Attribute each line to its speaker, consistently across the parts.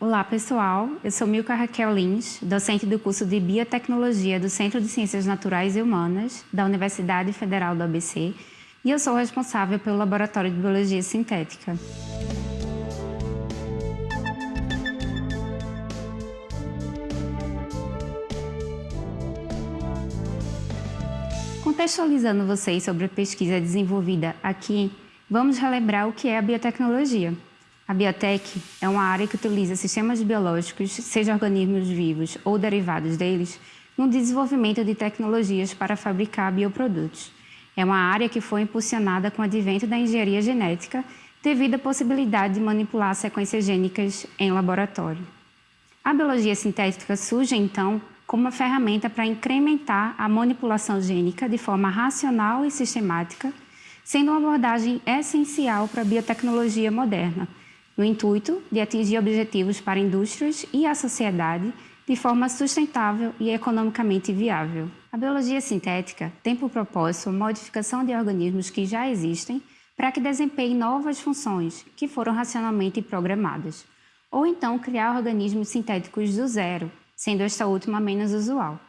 Speaker 1: Olá, pessoal. Eu sou Milka Raquel Lins, docente do curso de Biotecnologia do Centro de Ciências Naturais e Humanas da Universidade Federal do ABC e eu sou responsável pelo Laboratório de Biologia Sintética. Contextualizando vocês sobre a pesquisa desenvolvida aqui, vamos relembrar o que é a biotecnologia. A biotech é uma área que utiliza sistemas biológicos, seja organismos vivos ou derivados deles, no desenvolvimento de tecnologias para fabricar bioprodutos. É uma área que foi impulsionada com o advento da engenharia genética devido à possibilidade de manipular sequências gênicas em laboratório. A biologia sintética surge, então, como uma ferramenta para incrementar a manipulação gênica de forma racional e sistemática, sendo uma abordagem essencial para a biotecnologia moderna, no intuito de atingir objetivos para indústrias e a sociedade de forma sustentável e economicamente viável. A biologia sintética tem por propósito a modificação de organismos que já existem para que desempenhem novas funções que foram racionalmente programadas, ou então criar organismos sintéticos do zero, sendo esta última menos usual.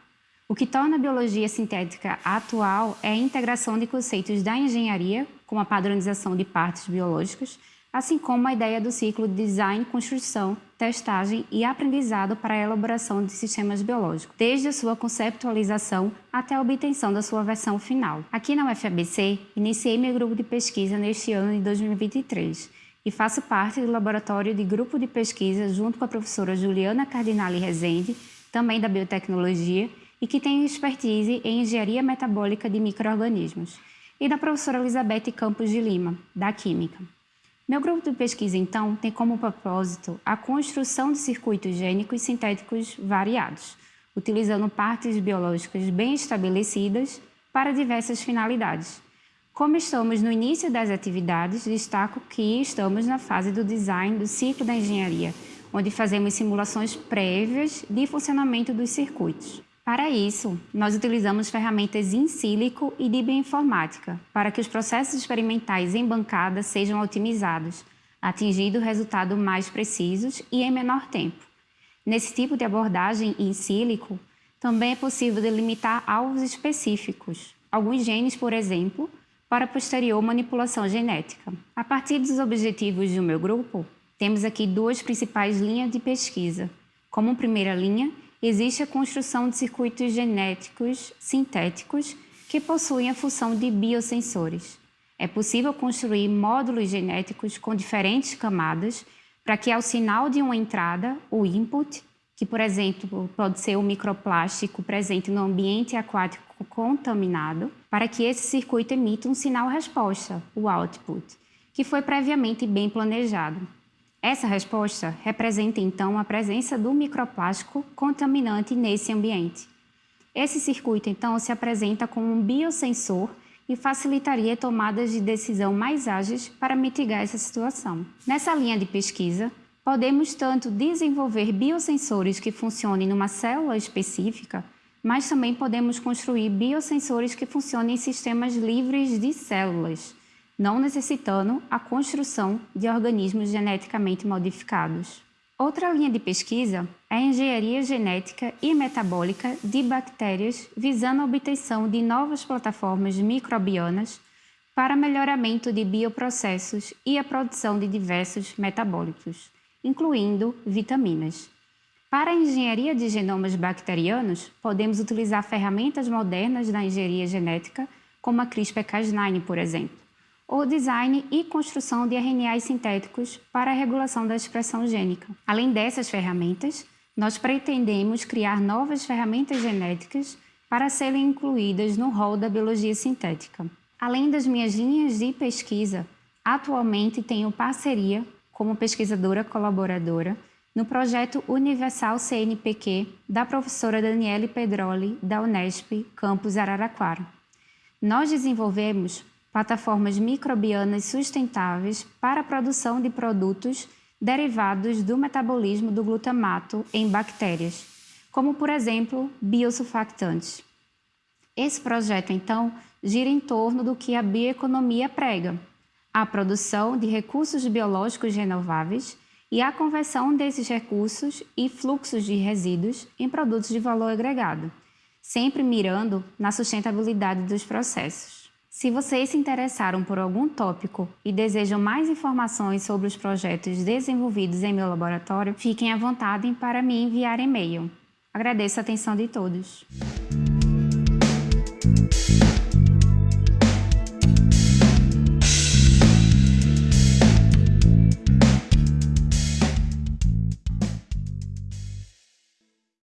Speaker 1: O que torna a biologia sintética atual é a integração de conceitos da engenharia, como a padronização de partes biológicas, assim como a ideia do ciclo de design, construção, testagem e aprendizado para a elaboração de sistemas biológicos, desde a sua conceptualização até a obtenção da sua versão final. Aqui na UFABC, iniciei meu grupo de pesquisa neste ano de 2023 e faço parte do laboratório de grupo de pesquisa junto com a professora Juliana Cardinale Rezende, também da biotecnologia, e que tem expertise em engenharia metabólica de microorganismos, e da professora Elizabeth Campos de Lima, da Química. Meu grupo de pesquisa, então, tem como propósito a construção de circuitos gênicos sintéticos variados, utilizando partes biológicas bem estabelecidas para diversas finalidades. Como estamos no início das atividades, destaco que estamos na fase do design do ciclo da engenharia, onde fazemos simulações prévias de funcionamento dos circuitos. Para isso, nós utilizamos ferramentas in sílico e de bioinformática para que os processos experimentais em bancada sejam otimizados, atingindo resultados mais precisos e em menor tempo. Nesse tipo de abordagem in sílico, também é possível delimitar alvos específicos, alguns genes, por exemplo, para posterior manipulação genética. A partir dos objetivos do meu grupo, temos aqui duas principais linhas de pesquisa. Como primeira linha, existe a construção de circuitos genéticos sintéticos que possuem a função de biosensores. É possível construir módulos genéticos com diferentes camadas para que ao sinal de uma entrada, o input, que por exemplo pode ser o microplástico presente no ambiente aquático contaminado, para que esse circuito emita um sinal resposta, o output, que foi previamente bem planejado. Essa resposta representa, então, a presença do microplástico contaminante nesse ambiente. Esse circuito, então, se apresenta como um biosensor e facilitaria tomadas de decisão mais ágeis para mitigar essa situação. Nessa linha de pesquisa, podemos tanto desenvolver biosensores que funcionem numa célula específica, mas também podemos construir biosensores que funcionem em sistemas livres de células, não necessitando a construção de organismos geneticamente modificados. Outra linha de pesquisa é a engenharia genética e metabólica de bactérias visando a obtenção de novas plataformas microbianas para melhoramento de bioprocessos e a produção de diversos metabólicos, incluindo vitaminas. Para a engenharia de genomas bacterianos, podemos utilizar ferramentas modernas da engenharia genética, como a CRISPR-Cas9, por exemplo ou design e construção de RNAs sintéticos para a regulação da expressão gênica. Além dessas ferramentas, nós pretendemos criar novas ferramentas genéticas para serem incluídas no rol da biologia sintética. Além das minhas linhas de pesquisa, atualmente tenho parceria como pesquisadora colaboradora no projeto Universal CNPq da professora Daniele Pedroli, da Unesp, campus Araraquara. Nós desenvolvemos plataformas microbianas sustentáveis para a produção de produtos derivados do metabolismo do glutamato em bactérias, como, por exemplo, biosulfactantes. Esse projeto, então, gira em torno do que a bioeconomia prega, a produção de recursos biológicos renováveis e a conversão desses recursos e fluxos de resíduos em produtos de valor agregado, sempre mirando na sustentabilidade dos processos. Se vocês se interessaram por algum tópico e desejam mais informações sobre os projetos desenvolvidos em meu laboratório, fiquem à vontade para me enviar e-mail. Agradeço a atenção de todos.